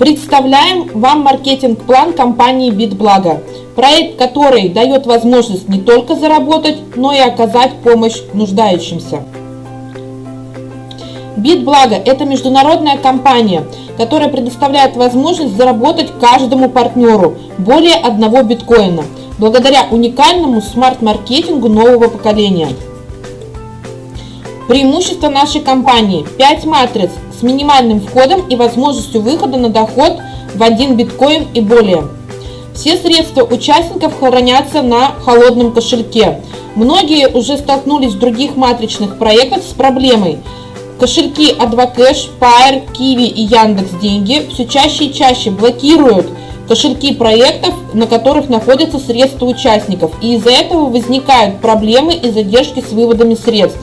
Представляем вам маркетинг-план компании BitBlago. Проект, который дает возможность не только заработать, но и оказать помощь нуждающимся. BitBlago – это международная компания, которая предоставляет возможность заработать каждому партнеру более одного биткоина, благодаря уникальному смарт-маркетингу нового поколения. Преимущество нашей компании – 5 матриц с минимальным входом и возможностью выхода на доход в 1 биткоин и более. Все средства участников хранятся на холодном кошельке. Многие уже столкнулись в других матричных проектах с проблемой – Кошельки Advocash, Pair, Kiwi и Яндекс Деньги все чаще и чаще блокируют кошельки проектов, на которых находятся средства участников, и из-за этого возникают проблемы и задержки с выводами средств.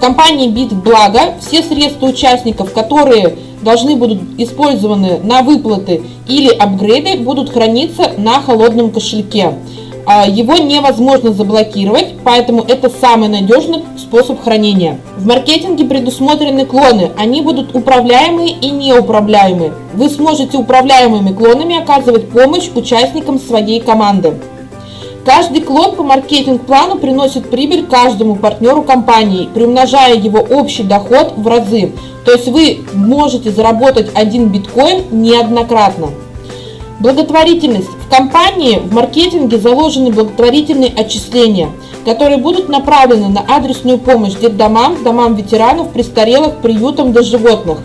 Компании BitBlago все средства участников, которые должны будут использованы на выплаты или апгрейды, будут храниться на холодном кошельке. А, его невозможно заблокировать, поэтому это самый надежный способ хранения. В маркетинге предусмотрены клоны, они будут управляемые и неуправляемые. Вы сможете управляемыми клонами оказывать помощь участникам своей команды. Каждый клон по маркетинг-плану приносит прибыль каждому партнеру компании, приумножая его общий доход в разы. То есть вы можете заработать один биткоин неоднократно. Благотворительность. В компании в маркетинге заложены благотворительные отчисления, которые будут направлены на адресную помощь детдомам, домам ветеранов, престарелых, приютам для животных.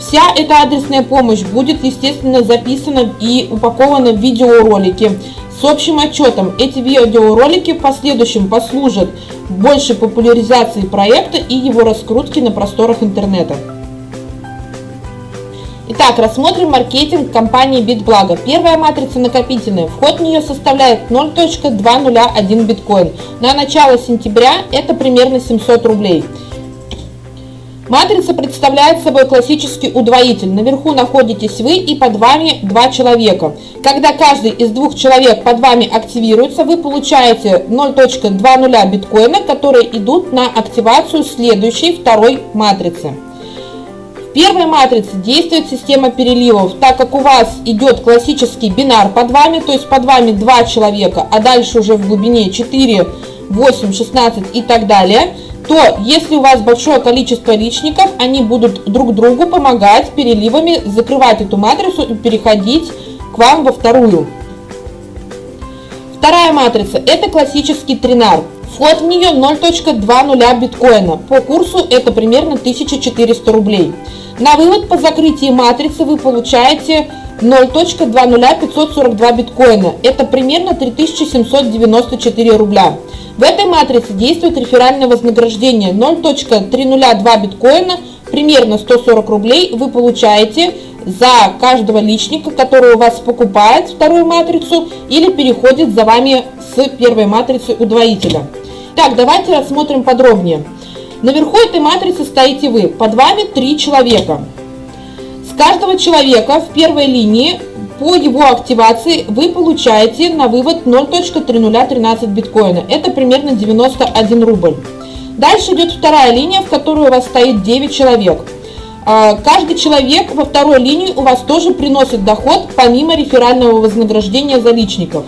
Вся эта адресная помощь будет, естественно, записана и упакована в видеоролики с общим отчетом. Эти видеоролики в последующем послужат большей популяризации проекта и его раскрутки на просторах интернета. Итак, рассмотрим маркетинг компании BitBlago. Первая матрица накопительная. Вход в нее составляет 0.201 биткоин. На начало сентября это примерно 700 рублей. Матрица представляет собой классический удвоитель. Наверху находитесь вы и под вами два человека. Когда каждый из двух человек под вами активируется, вы получаете 0.20 биткоина, которые идут на активацию следующей второй матрицы первой матрице действует система переливов, так как у вас идет классический бинар под вами, то есть под вами два человека, а дальше уже в глубине 4, 8, 16 и так далее, то если у вас большое количество личников, они будут друг другу помогать переливами закрывать эту матрицу и переходить к вам во вторую. Вторая матрица – это классический тринар. Вход в нее 0.20 биткоина. По курсу это примерно 1400 рублей. На вывод по закрытии матрицы вы получаете 0.20542 биткоина. Это примерно 3794 рубля. В этой матрице действует реферальное вознаграждение 0.302 биткоина, примерно 140 рублей вы получаете за каждого личника, который у вас покупает вторую матрицу или переходит за вами с первой матрицы удвоителя. Так, давайте рассмотрим подробнее. Наверху этой матрицы стоите вы, под вами три человека. С каждого человека в первой линии по его активации вы получаете на вывод 0.3013 биткоина. Это примерно 91 рубль. Дальше идет вторая линия, в которой у вас стоит 9 человек. А, каждый человек во второй линии у вас тоже приносит доход, помимо реферального вознаграждения за личников.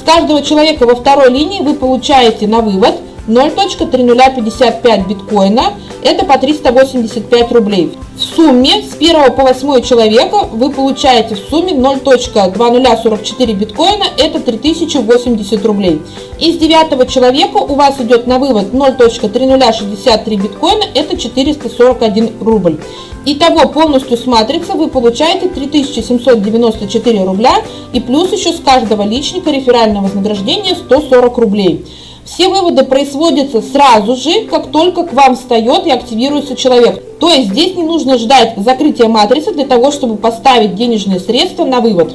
С каждого человека во второй линии вы получаете на вывод – 0.3055 биткоина, это по 385 рублей. В сумме с 1 по 8 человека вы получаете в сумме 0.2044 биткоина, это 3080 рублей. Из 9 человека у вас идет на вывод 0.3063 биткоина, это 441 рубль. Итого полностью с матрицы вы получаете 3794 рубля и плюс еще с каждого личника реферальное вознаграждение 140 рублей. Все выводы производятся сразу же, как только к вам встает и активируется человек. То есть здесь не нужно ждать закрытия матрицы для того, чтобы поставить денежные средства на вывод.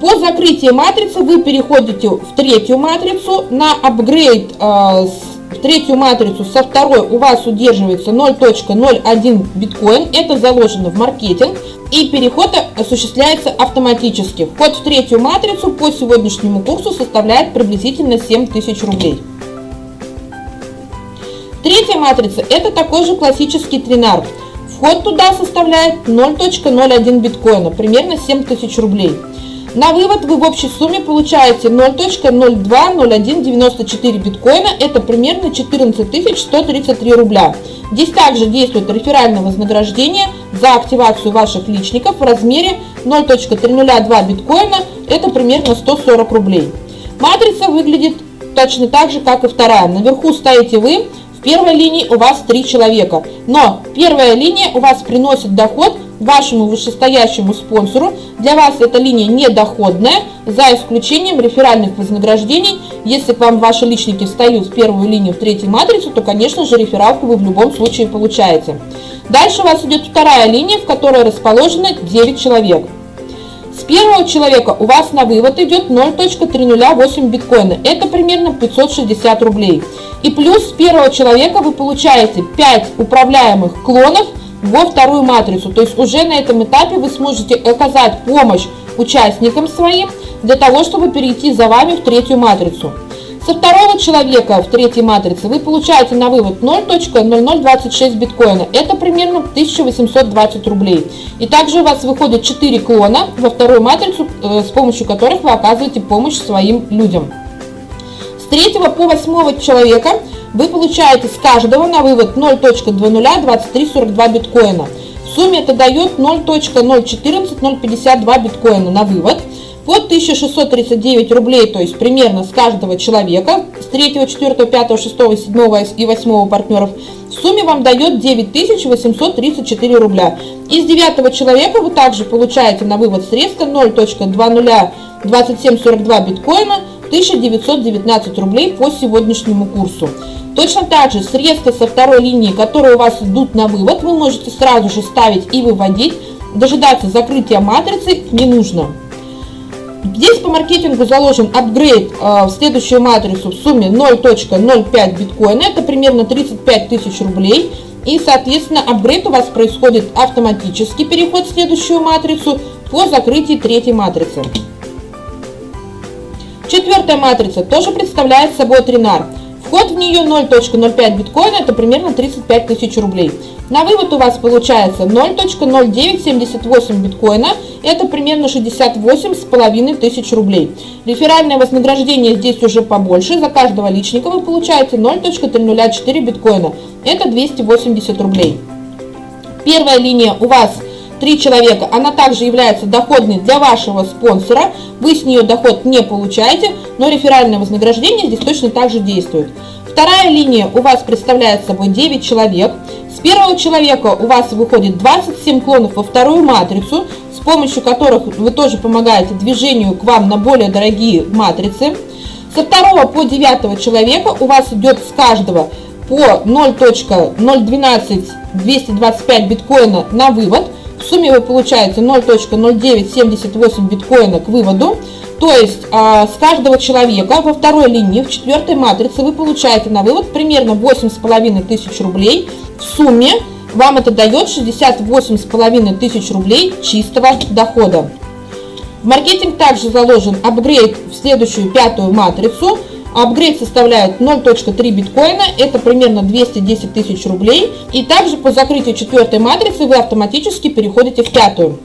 По закрытии матрицы вы переходите в третью матрицу. На апгрейд э, в третью матрицу со второй у вас удерживается 0.01 биткоин. Это заложено в маркетинг и переход осуществляется автоматически. Вход в третью матрицу по сегодняшнему курсу составляет приблизительно 7000 рублей. Третья матрица – это такой же классический тринар. Вход туда составляет 0.01 биткоина, примерно 7000 рублей. На вывод вы в общей сумме получаете 0.020194 биткоина, это примерно 14 133 рубля. Здесь также действует реферальное вознаграждение за активацию ваших личников в размере 0.302 биткоина, это примерно 140 рублей. Матрица выглядит точно так же, как и вторая. Наверху стоите вы, первой линии у вас три человека. Но первая линия у вас приносит доход вашему вышестоящему спонсору. Для вас эта линия недоходная, за исключением реферальных вознаграждений. Если к вам ваши личники встают в первую линию в третью матрицу, то, конечно же, рефералку вы в любом случае получаете. Дальше у вас идет вторая линия, в которой расположено 9 человек. С первого человека у вас на вывод идет 0.308 биткоина. Это примерно 560 рублей. И плюс с первого человека вы получаете 5 управляемых клонов – во вторую матрицу. То есть уже на этом этапе вы сможете оказать помощь участникам своим для того, чтобы перейти за вами в третью матрицу. Со второго человека в третьей матрице вы получаете на вывод 0.0026 биткоина. Это примерно 1820 рублей. И также у вас выходит 4 клона во вторую матрицу, э, с помощью которых вы оказываете помощь своим людям. С третьего по восьмого человека вы получаете с каждого на вывод 0.202342 биткоина. В сумме это дает 0.014052 биткоина на вывод по 1639 рублей, то есть примерно с каждого человека, с 3, 4, 5, 6, 7 и 8 партнеров, в сумме вам дает 9834 рубля. Из 9 человека вы также получаете на вывод средства 0.202742 биткоина, 1919 рублей по сегодняшнему курсу. Точно так же средства со второй линии, которые у вас идут на вывод, вы можете сразу же ставить и выводить. Дожидаться закрытия матрицы не нужно. Здесь по маркетингу заложен апгрейд э, в следующую матрицу в сумме 0.05 биткоина, это примерно 35 тысяч рублей. И, соответственно, апгрейд у вас происходит автоматически, переход в следующую матрицу по закрытии третьей матрицы. Четвертая матрица тоже представляет собой тринар. Вход в нее 0.05 биткоина, это примерно 35 тысяч рублей. На вывод у вас получается 0.0978 биткоина, это примерно 68 с половиной тысяч рублей. Реферальное вознаграждение здесь уже побольше, за каждого личника вы получаете 0.304 биткоина, это 280 рублей. Первая линия у вас 3 человека, она также является доходной для вашего спонсора. Вы с нее доход не получаете, но реферальное вознаграждение здесь точно так же действует. Вторая линия у вас представляет собой 9 человек. С первого человека у вас выходит 27 клонов во вторую матрицу, с помощью которых вы тоже помогаете движению к вам на более дорогие матрицы. Со второго по девятого человека у вас идет с каждого по 0.012 225 биткоина на вывод. Сумме вы получаете 0.0978 биткоина к выводу. То есть а, с каждого человека во второй линии, в четвертой матрице вы получаете на вывод примерно 8,5 тысяч рублей. В сумме вам это дает 68,5 тысяч рублей чистого дохода. В маркетинг также заложен апгрейд в следующую пятую матрицу – Апгрейд составляет 0.3 биткоина, это примерно 210 тысяч рублей. И также по закрытию четвертой матрицы вы автоматически переходите в пятую.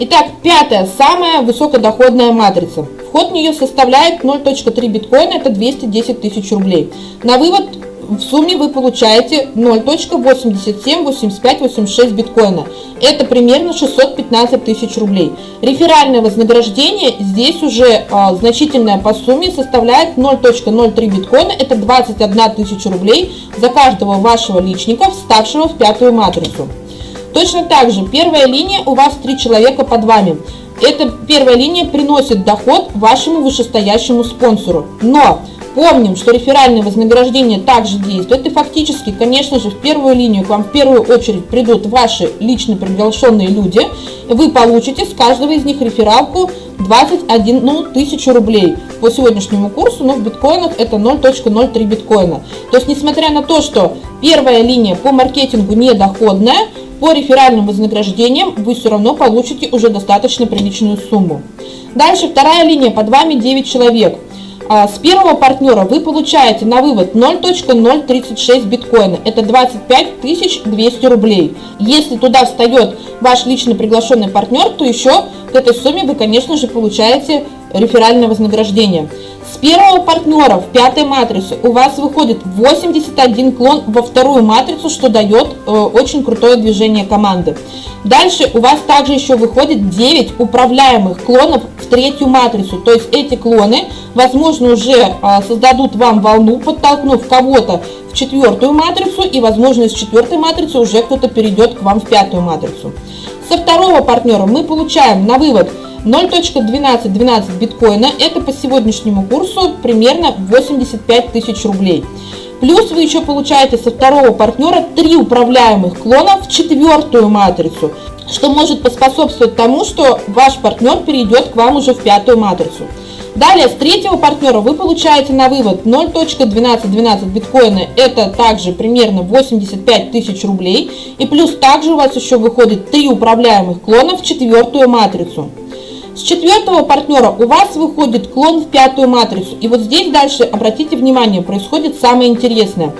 Итак, пятая, самая высокодоходная матрица. Вход в нее составляет 0.3 биткоина, это 210 тысяч рублей. На вывод в сумме вы получаете 0.878586 биткоина. Это примерно 615 тысяч рублей. Реферальное вознаграждение здесь уже а, значительное по сумме составляет 0.03 биткоина. Это 21 тысяча рублей за каждого вашего личника, вставшего в пятую матрицу. Точно так же первая линия у вас три человека под вами. Эта первая линия приносит доход вашему вышестоящему спонсору. Но Помним, что реферальное вознаграждение также действует, и фактически, конечно же, в первую линию к вам в первую очередь придут ваши лично приглашенные люди, вы получите с каждого из них рефералку 21 ну, тысячу рублей по сегодняшнему курсу, но в биткоинах это 0.03 биткоина. То есть, несмотря на то, что первая линия по маркетингу недоходная, по реферальным вознаграждениям вы все равно получите уже достаточно приличную сумму. Дальше вторая линия, под вами 9 человек – а, с первого партнера вы получаете на вывод 0.036 биткоина. Это 25 200 рублей. Если туда встает ваш лично приглашенный партнер, то еще к этой сумме вы, конечно же, получаете реферальное вознаграждение. С первого партнера в пятой матрице у вас выходит 81 клон во вторую матрицу, что дает э, очень крутое движение команды. Дальше у вас также еще выходит 9 управляемых клонов в третью матрицу. То есть эти клоны, возможно, уже э, создадут вам волну, подтолкнув кого-то в четвертую матрицу, и, возможно, из четвертой матрицы уже кто-то перейдет к вам в пятую матрицу. Со второго партнера мы получаем на вывод 0.1212 биткоина, это по сегодняшнему курсу примерно 85 тысяч рублей. Плюс вы еще получаете со второго партнера три управляемых клона в четвертую матрицу, что может поспособствовать тому, что ваш партнер перейдет к вам уже в пятую матрицу. Далее, с третьего партнера вы получаете на вывод 0.1212 биткоина, это также примерно 85 тысяч рублей. И плюс также у вас еще выходит три управляемых клона в четвертую матрицу. С четвертого партнера у вас выходит клон в пятую матрицу. И вот здесь дальше, обратите внимание, происходит самое интересное.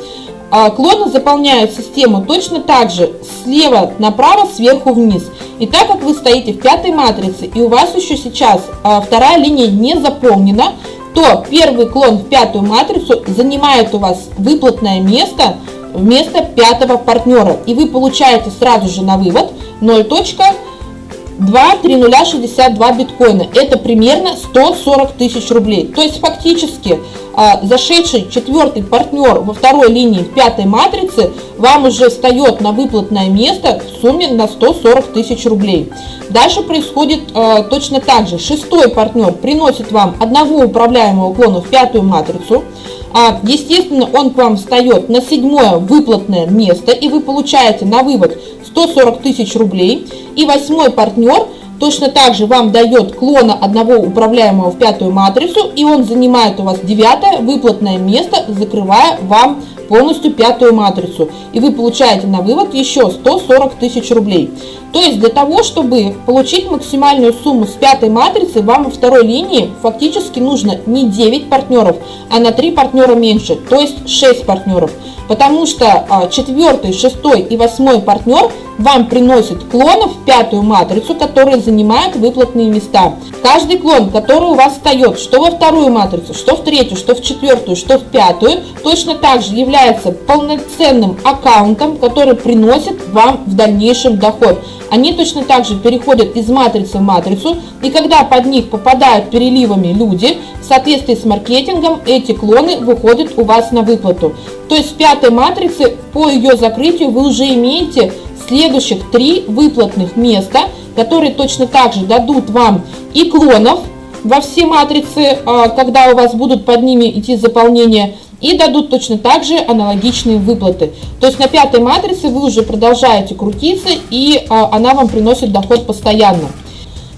А, клоны заполняют систему точно так же слева направо, сверху вниз. И так как вы стоите в пятой матрице и у вас еще сейчас а, вторая линия не заполнена, то первый клон в пятую матрицу занимает у вас выплатное место вместо пятого партнера. И вы получаете сразу же на вывод 0. 2,3062 биткоина. Это примерно 140 тысяч рублей. То есть фактически а, зашедший четвертый партнер во второй линии пятой матрице вам уже встает на выплатное место в сумме на 140 тысяч рублей. Дальше происходит а, точно так же. Шестой партнер приносит вам одного управляемого клона в пятую матрицу. А, естественно, он к вам встает на седьмое выплатное место, и вы получаете на вывод 140 тысяч рублей. И восьмой партнер точно так же вам дает клона одного управляемого в пятую матрицу, и он занимает у вас девятое выплатное место, закрывая вам полностью пятую матрицу. И вы получаете на вывод еще 140 тысяч рублей. То есть для того, чтобы получить максимальную сумму с пятой матрицы, вам во второй линии фактически нужно не 9 партнеров, а на 3 партнера меньше, то есть 6 партнеров потому что а, четвертый, шестой и восьмой партнер вам приносит клонов в пятую матрицу, которые занимают выплатные места. Каждый клон, который у вас встает, что во вторую матрицу, что в третью, что в четвертую, что в пятую, точно так же является полноценным аккаунтом, который приносит вам в дальнейшем доход. Они точно так же переходят из матрицы в матрицу, и когда под них попадают переливами люди, в соответствии с маркетингом эти клоны выходят у вас на выплату. То есть в пятой матрице по ее закрытию вы уже имеете следующих три выплатных места, которые точно так же дадут вам и клонов во все матрицы, а, когда у вас будут под ними идти заполнения, и дадут точно так же аналогичные выплаты. То есть на пятой матрице вы уже продолжаете крутиться, и а, она вам приносит доход постоянно.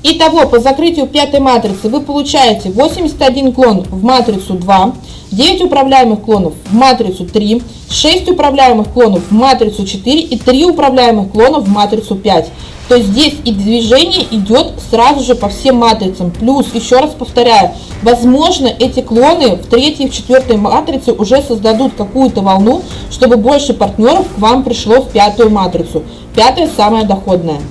Итого, по закрытию пятой матрицы вы получаете 81 клон в матрицу 2, 9 управляемых клонов в матрицу 3, 6 управляемых клонов в матрицу 4 и 3 управляемых клонов в матрицу 5. То здесь и движение идет сразу же по всем матрицам. Плюс, еще раз повторяю, возможно эти клоны в третьей и в четвертой матрице уже создадут какую-то волну, чтобы больше партнеров к вам пришло в пятую матрицу. Пятая самая доходная.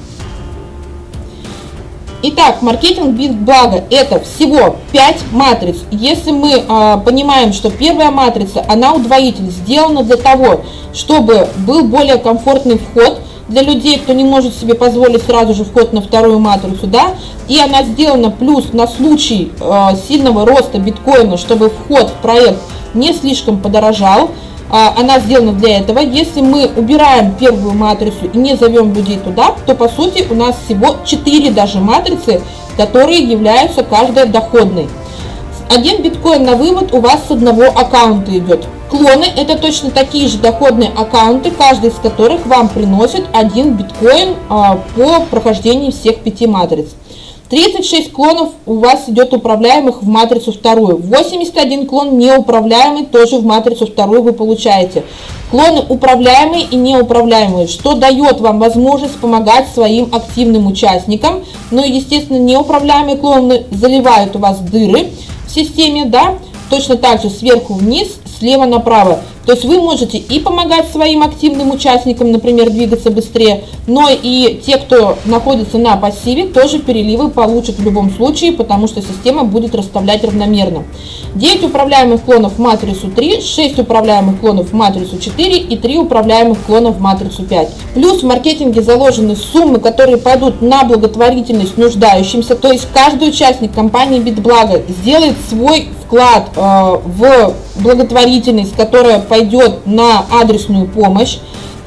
Итак, маркетинг бит блага это всего 5 матриц. Если мы э, понимаем, что первая матрица, она удвоитель, сделана для того, чтобы был более комфортный вход для людей, кто не может себе позволить сразу же вход на вторую матрицу, да, и она сделана плюс на случай э, сильного роста биткоина, чтобы вход в проект не слишком подорожал, а, она сделана для этого. Если мы убираем первую матрицу и не зовем людей туда, то по сути у нас всего 4 даже матрицы, которые являются каждая доходной. Один биткоин на вывод у вас с одного аккаунта идет. Клоны это точно такие же доходные аккаунты, каждый из которых вам приносит один биткоин а, по прохождении всех пяти матриц. 36 клонов у вас идет управляемых в матрицу вторую. 81 клон неуправляемый тоже в матрицу вторую вы получаете. Клоны управляемые и неуправляемые, что дает вам возможность помогать своим активным участникам. Но, естественно, неуправляемые клоны заливают у вас дыры в системе, да, точно так же сверху вниз, слева направо. То есть вы можете и помогать своим активным участникам, например, двигаться быстрее, но и те, кто находится на пассиве, тоже переливы получат в любом случае, потому что система будет расставлять равномерно. 9 управляемых клонов в матрицу 3, 6 управляемых клонов в матрицу 4 и 3 управляемых клонов в матрицу 5. Плюс в маркетинге заложены суммы, которые пойдут на благотворительность нуждающимся, то есть каждый участник компании Битблаго сделает свой вклад э, в благотворительность, которая пойдет на адресную помощь.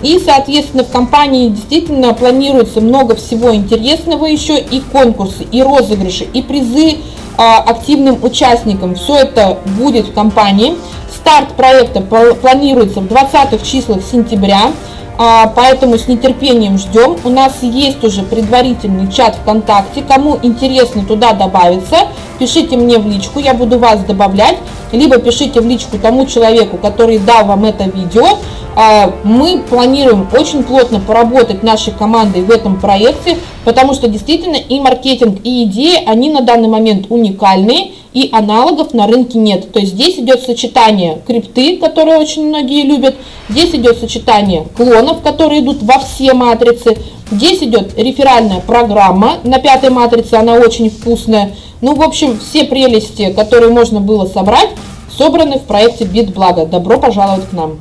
И, соответственно, в компании действительно планируется много всего интересного еще, и конкурсы, и розыгрыши, и призы а, активным участникам. Все это будет в компании. Старт проекта планируется в 20 числах сентября. А, поэтому с нетерпением ждем. У нас есть уже предварительный чат ВКонтакте. Кому интересно туда добавиться, пишите мне в личку, я буду вас добавлять. Либо пишите в личку тому человеку, который дал вам это видео. А, мы планируем очень плотно поработать нашей командой в этом проекте, потому что действительно и маркетинг, и идеи, они на данный момент уникальные и аналогов на рынке нет. То есть здесь идет сочетание крипты, которые очень многие любят, здесь идет сочетание клонов, которые идут во все матрицы, здесь идет реферальная программа на пятой матрице, она очень вкусная. Ну, в общем, все прелести, которые можно было собрать, собраны в проекте BitBlago. Добро пожаловать к нам!